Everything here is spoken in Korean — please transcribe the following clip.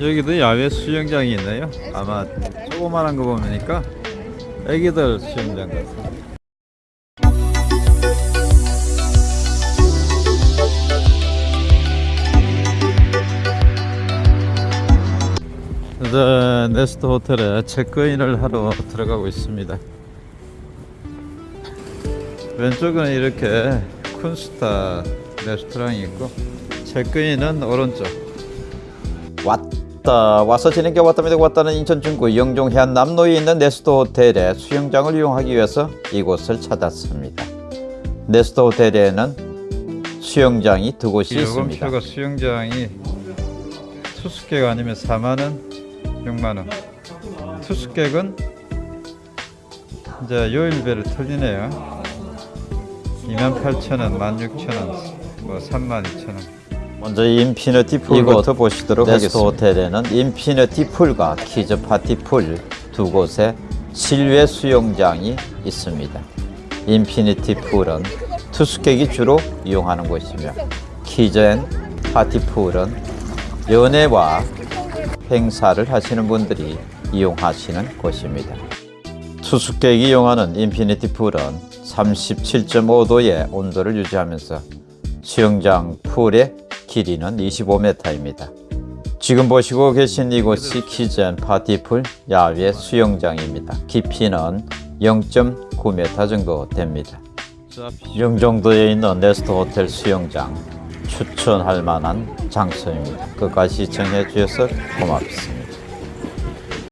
여기도 야외 수영장이 있네요. 아마 조그만한 거 보니까 애기들 수영장 같아요. 이제 네스트 호텔에 체크인을 하러 들어가고 있습니다. 왼쪽은 이렇게 쿤스타 레스토랑이 있고 체크인은 오른쪽 왔 다. 와서 지내게 왔답니다. 왔다는 인천 중구 영종 해안 남로에 있는 네스트 호텔의 수영장을 이용하기 위해서 이곳을 찾았습니다. 네스트 호텔에는 수영장이 두 곳이 있습니다. 요금표가 수영장이 투숙객 아니면 4만원 6만원. 투숙객은 이제 요일별로 틀리네요. 28,000원 16,000원 뭐 32,000원 먼저 인피니티 풀부터 보시도록 네스트 호텔에는 인피니티 풀과 키즈 파티 풀 두 곳의 실외 수영장이 있습니다. 인피니티 풀은 투숙객이 주로 이용하는 곳이며 키즈 앤 파티 풀은 연회와 행사를 하시는 분들이 이용하시는 곳입니다. 투숙객이 이용하는 인피니티 풀은 37.5도의 온도를 유지하면서 수영장 풀의 길이는 25m입니다. 지금 보시고 계신 이곳이 키즈앤 파티풀 야외 수영장입니다. 깊이는 0.9m 정도 됩니다. 영종도에 있는 네스트 호텔 수영장 추천할 만한 장소입니다. 끝까지 시청해 주셔서 고맙습니다.